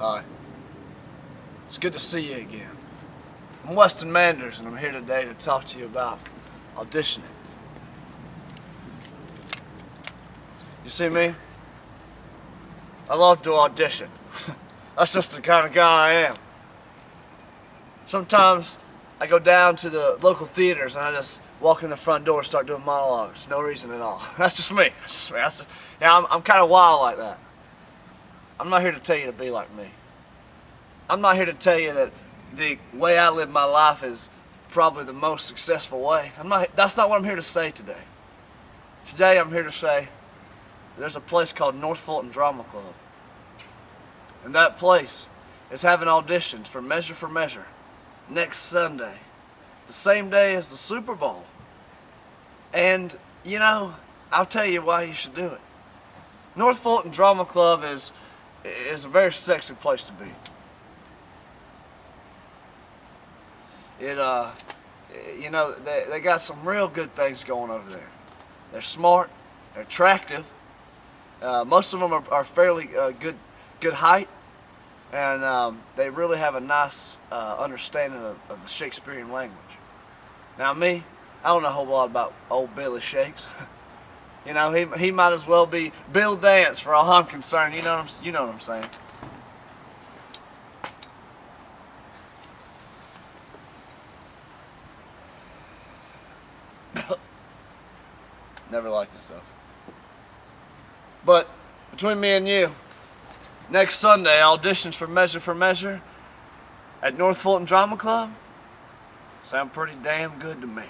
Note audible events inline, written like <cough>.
Hi. It's good to see you again. I'm Weston Manders, and I'm here today to talk to you about auditioning. You see me? I love to audition. <laughs> That's just the kind of guy I am. Sometimes I go down to the local theaters and I just walk in the front door and start doing monologues. No reason at all. <laughs> That's just me. That's just me. That's just, yeah, I'm, I'm kind of wild like that. I'm not here to tell you to be like me. I'm not here to tell you that the way I live my life is probably the most successful way. I'm not, that's not what I'm here to say today. Today I'm here to say there's a place called North Fulton Drama Club. And that place is having auditions for Measure for Measure next Sunday, the same day as the Super Bowl. And, you know, I'll tell you why you should do it. North Fulton Drama Club is is a very sexy place to be. It, uh, you know, they, they got some real good things going over there. They're smart, they're attractive. Uh, most of them are, are fairly uh, good, good height, and um, they really have a nice uh, understanding of, of the Shakespearean language. Now me, I don't know a whole lot about old Billy Shakes. <laughs> You know, he, he might as well be Bill Dance for all I'm concerned. You know what I'm, you know what I'm saying. <coughs> Never liked this stuff. But between me and you, next Sunday, auditions for Measure for Measure at North Fulton Drama Club sound pretty damn good to me.